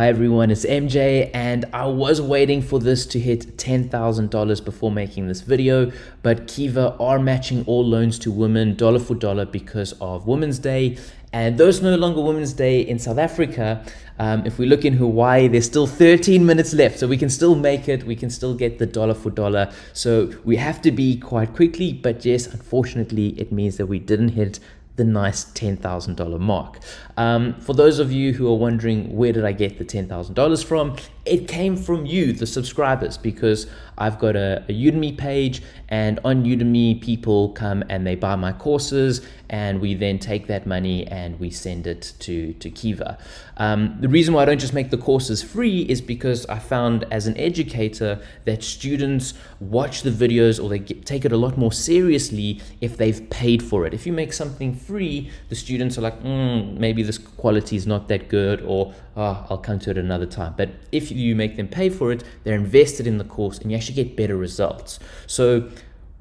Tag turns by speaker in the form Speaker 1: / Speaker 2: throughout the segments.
Speaker 1: Hi everyone, it's MJ and I was waiting for this to hit $10,000 before making this video, but Kiva are matching all loans to women dollar for dollar because of Women's Day. And though it's no longer Women's Day in South Africa, um, if we look in Hawaii, there's still 13 minutes left. So we can still make it. We can still get the dollar for dollar. So we have to be quite quickly. But yes, unfortunately, it means that we didn't hit the nice $10,000 mark. Um, for those of you who are wondering where did I get the $10,000 from, it came from you, the subscribers, because I've got a, a, Udemy page and on Udemy people come and they buy my courses and we then take that money and we send it to, to Kiva. Um, the reason why I don't just make the courses free is because I found as an educator that students watch the videos or they get, take it a lot more seriously if they've paid for it. If you make something free, the students are like, mm, maybe this quality is not that good or oh, I'll come to it another time. But if you make them pay for it, they're invested in the course and you actually get better results. So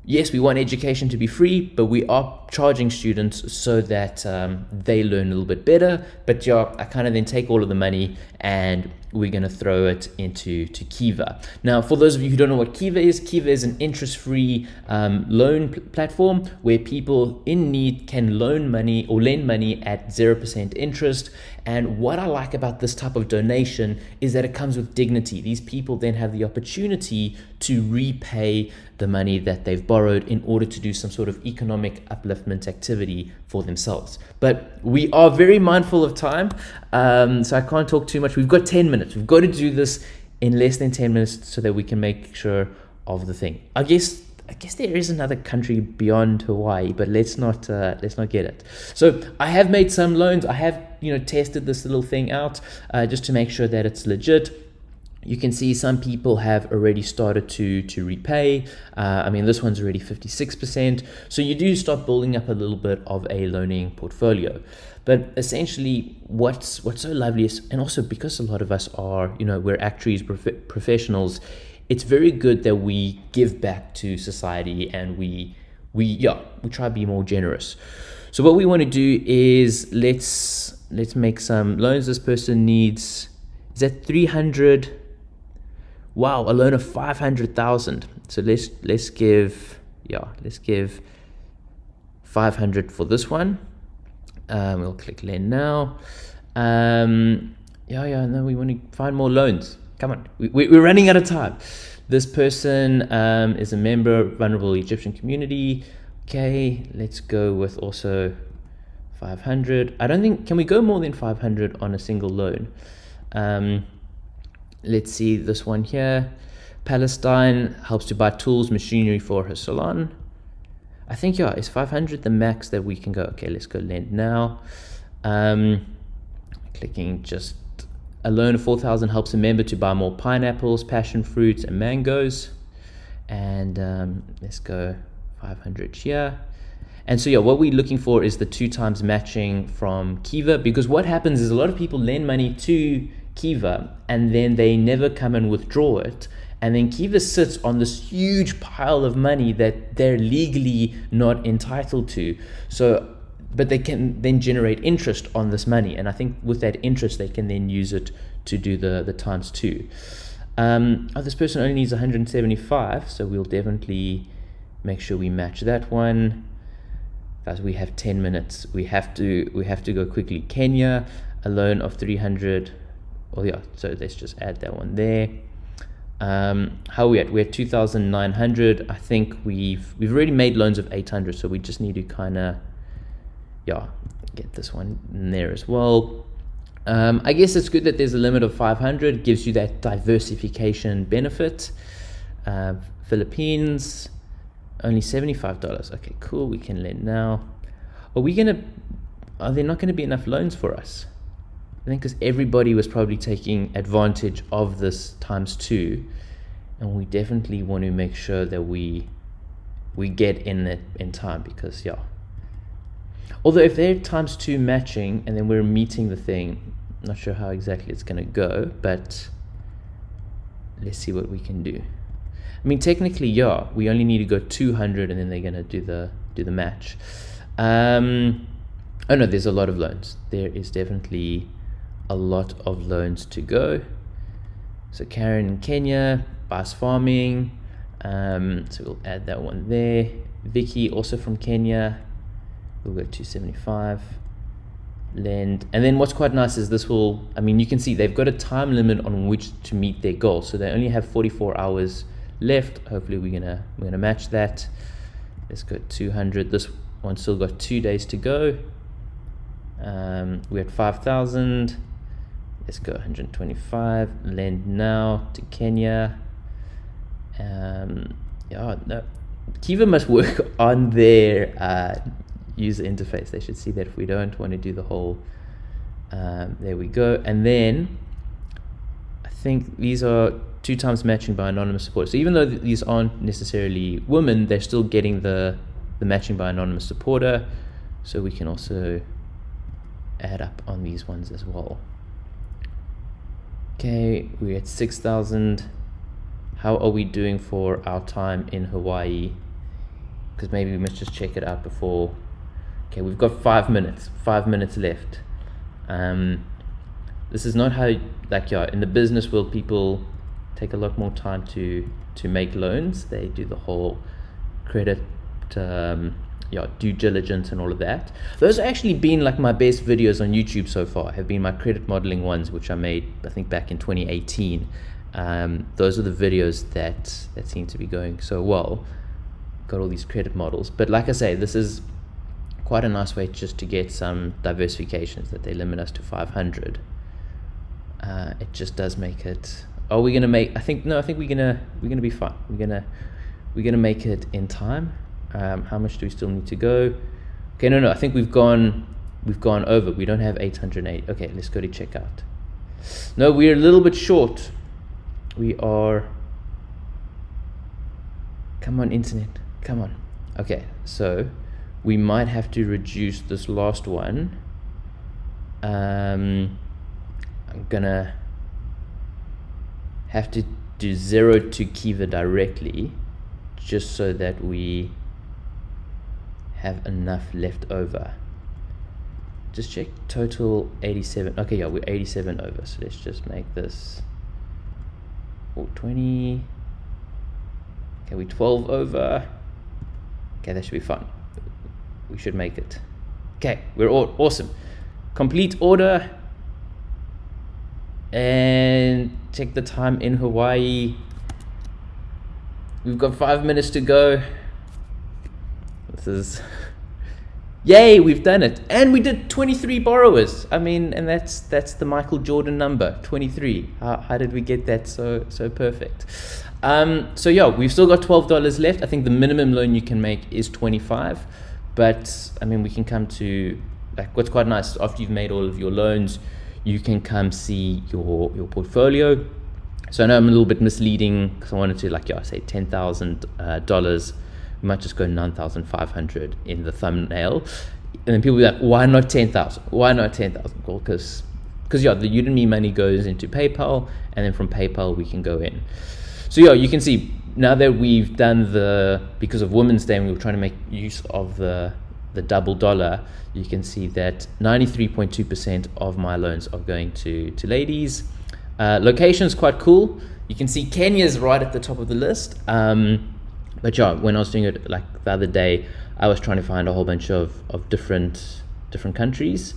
Speaker 1: yes, we want education to be free, but we are charging students so that um, they learn a little bit better. But yeah, I kind of then take all of the money and we're going to throw it into to Kiva. Now, for those of you who don't know what Kiva is, Kiva is an interest-free um, loan pl platform where people in need can loan money or lend money at 0% interest. And what I like about this type of donation is that it comes with dignity. These people then have the opportunity to repay the money that they've borrowed in order to do some sort of economic upliftment activity for themselves. But we are very mindful of time, um, so I can't talk too much. We've got 10 minutes. We've got to do this in less than 10 minutes so that we can make sure of the thing. I guess I guess there is another country beyond Hawaii, but let's not uh, let's not get it. So I have made some loans. I have you know tested this little thing out uh, just to make sure that it's legit you can see some people have already started to to repay. Uh, I mean this one's already 56% so you do start building up a little bit of a loaning portfolio. But essentially what's what's so lovely is and also because a lot of us are you know we're actuaries prof professionals it's very good that we give back to society and we we yeah we try to be more generous. So what we want to do is let's let's make some loans this person needs. Is that 300 wow, a loan of 500,000. So let's, let's give, yeah, let's give 500 for this one. Um, we'll click lend now. Um, yeah, yeah, no, we want to find more loans. Come on, we, we, are running out of time. This person um, is a member of vulnerable Egyptian community. Okay, let's go with also 500. I don't think, can we go more than 500 on a single loan? Um, let's see this one here. Palestine helps to buy tools, machinery for her salon. I think, yeah, is 500 the max that we can go? Okay, let's go lend now. Um, clicking just a loan of 4,000 helps a member to buy more pineapples, passion fruits, and mangoes. And um, let's go 500 here. And so yeah, what we're looking for is the two times matching from Kiva because what happens is a lot of people lend money to Kiva and then they never come and withdraw it. And then Kiva sits on this huge pile of money that they're legally not entitled to. So, but they can then generate interest on this money. And I think with that interest, they can then use it to do the, the times two. Um, oh, this person only needs 175, so we'll definitely make sure we match that one. Guys, we have 10 minutes. We have to we have to go quickly. Kenya, a loan of 300 oh yeah so let's just add that one there. Um, how are we at? We're at 2900 i think we've we've already made loans of 800 so we just need to kind of yeah get this one in there as well. Um, i guess it's good that there's a limit of 500 it gives you that diversification benefit. Uh, philippines only $75 okay cool we can lend now. Are we gonna are there not going to be enough loans for us I think because everybody was probably taking advantage of this times two, and we definitely want to make sure that we we get in it in time because yeah. Although if they're times two matching and then we're meeting the thing, I'm not sure how exactly it's gonna go, but let's see what we can do. I mean, technically, yeah, we only need to go 200 and then they're gonna do the do the match. Um, oh no, there's a lot of loans. There is definitely a lot of loans to go. So Karen in Kenya, Bass Farming. Um, so we'll add that one there. Vicky also from Kenya. We'll go 275 lend and then what's quite nice is this will i mean you can see they've got a time limit on which to meet their goal so they only have 44 hours left hopefully we're gonna we're gonna match that let's go 200 this one still got two days to go um, we're at 5,000 let's go 125 lend now to Kenya um, yeah no Kiva must work on their uh, user interface. They should see that if we don't want to do the whole, um, there we go. And then I think these are two times matching by anonymous support. So even though th these aren't necessarily women, they're still getting the, the matching by anonymous supporter. So we can also add up on these ones as well. Okay, we're at 6,000. How are we doing for our time in Hawaii? Because maybe we must just check it out before Okay, we've got five minutes, five minutes left. Um, this is not how, like, yeah, in the business world, people take a lot more time to to make loans. They do the whole credit, um, yeah, due diligence and all of that. Those have actually been like my best videos on YouTube so far. Have been my credit modeling ones, which I made, I think, back in 2018. Um, those are the videos that that seem to be going so well. Got all these credit models, but like I say, this is quite a nice way just to get some diversifications that they limit us to 500 uh, it just does make it are we gonna make I think no I think we're gonna we're gonna be fine we're gonna we're gonna make it in time um, how much do we still need to go? Okay no no I think we've gone we've gone over. We don't have 808 okay let's go to checkout. No we're a little bit short. We are come on internet come on. Okay so we might have to reduce this last one. Um, I'm gonna have to do zero to Kiva directly just so that we have enough left over. Just check total 87. Okay, yeah, we're 87 over. So let's just make this 420. Okay, we 12 over. Okay, that should be fun. we should make it. Okay, we're all awesome. Complete order and check the time in Hawaii. We've got five minutes to go. This is yay, we've done it. And we did 23 borrowers. I mean, and that's that's the Michael Jordan number, 23. How, how did we get that so so perfect? Um, so yeah, we've still got $12 left. I think the minimum loan you can make is 25. But I mean, we can come to like what's quite nice after you've made all of your loans, you can come see your your portfolio. So I know I'm a little bit misleading because I wanted to like yeah, say ten thousand uh, dollars. We might just go nine thousand five hundred in the thumbnail, and then people be like, why not ten thousand? Why not ten thousand? Well, because because yeah, the Udemy money goes into PayPal, and then from PayPal we can go in. So yeah, you can see now that we've done the because of Women's Day and we were trying to make use of the the double dollar, you can see that 93.2% of my loans are going to to ladies. Uh, location is quite cool. You can see Kenya is right at the top of the list. Um, but yeah, when I was doing it like the other day, I was trying to find a whole bunch of, of different different countries.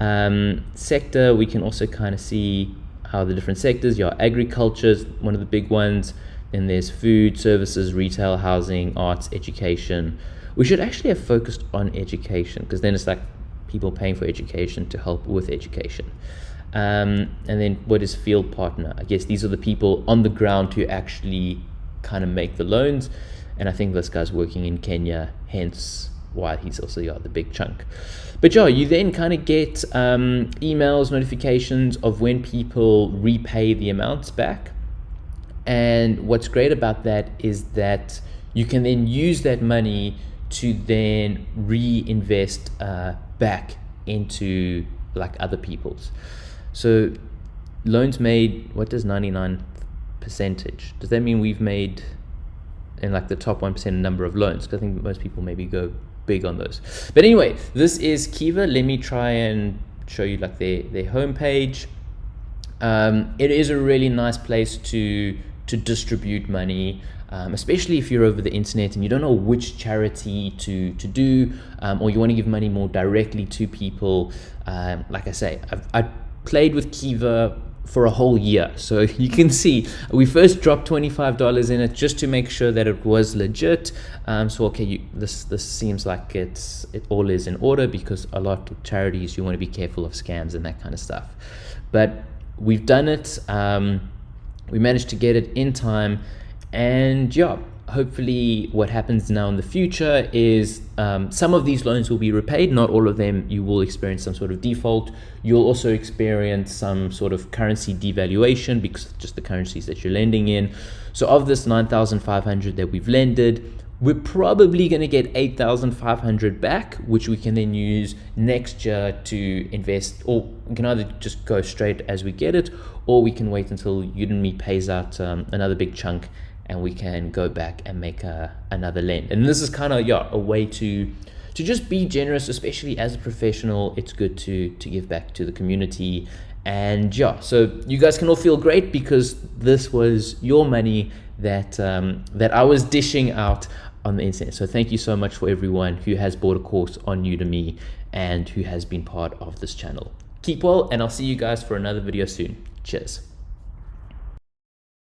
Speaker 1: Um, sector, we can also kind of see how the different sectors, yeah, agriculture is one of the big ones. Then there's food, services, retail, housing, arts, education. We should actually have focused on education because then it's like people paying for education to help with education. Um, and then what is field partner? I guess these are the people on the ground who actually kind of make the loans. And I think this guy's working in Kenya, hence why he's also got the big chunk. But yeah, you then kind of get um, emails, notifications of when people repay the amounts back. And what's great about that is that you can then use that money to then reinvest uh, back into like other people's. So loans made, what does 99 percentage? Does that mean we've made in like the top 1% number of loans? Because I think most people maybe go big on those. But anyway, this is Kiva. Let me try and show you like their their homepage. Um, it is a really nice place to to distribute money, um, especially if you're over the internet and you don't know which charity to to do, um, or you want to give money more directly to people. Um, like I say, I've, I played with Kiva for a whole year. So you can see we first dropped $25 in it just to make sure that it was legit. Um, so okay, you, this this seems like it's it all is in order because a lot of charities you want to be careful of scams and that kind of stuff. But we've done it. Um, we managed to get it in time, and yeah, hopefully what happens now in the future is um, some of these loans will be repaid. Not all of them. You will experience some sort of default. You'll also experience some sort of currency devaluation because just the currencies that you're lending in. So of this 9500 that we've lended we're probably going to get 8500 back which we can then use next year to invest or we can either just go straight as we get it or we can wait until udemy pays out um, another big chunk and we can go back and make a, another lend. And this is kind of yeah a way to to just be generous, especially as a professional. It's good to to give back to the community. And yeah, so you guys can all feel great because this was your money that um, that I was dishing out on the internet. So thank you so much for everyone who has bought a course on Udemy and who has been part of this channel. Keep well, and I'll see you guys for another video soon. Cheers.